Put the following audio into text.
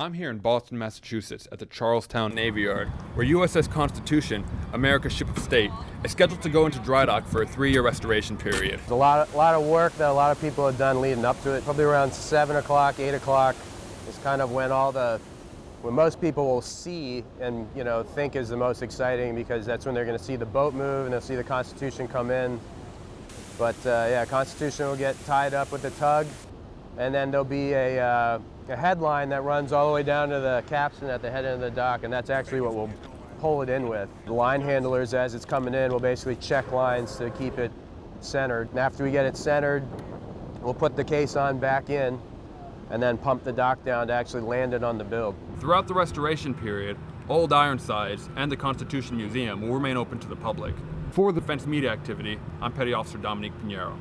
I'm here in Boston, Massachusetts at the Charlestown Navy Yard, where USS Constitution, America's ship of state, is scheduled to go into dry dock for a three-year restoration period. There's a lot, of, lot of work that a lot of people have done leading up to it. Probably around 7 o'clock, 8 o'clock is kind of when all the, when most people will see and, you know, think is the most exciting because that's when they're going to see the boat move and they'll see the Constitution come in. But uh, yeah, Constitution will get tied up with the tug and then there'll be a, uh, a headline that runs all the way down to the capstan at the head end of the dock, and that's actually what we'll pull it in with. The line handlers, as it's coming in, will basically check lines to keep it centered. And after we get it centered, we'll put the caisson back in and then pump the dock down to actually land it on the build. Throughout the restoration period, Old Ironsides and the Constitution Museum will remain open to the public. For the Defense Media Activity, I'm Petty Officer Dominique Pinheiro.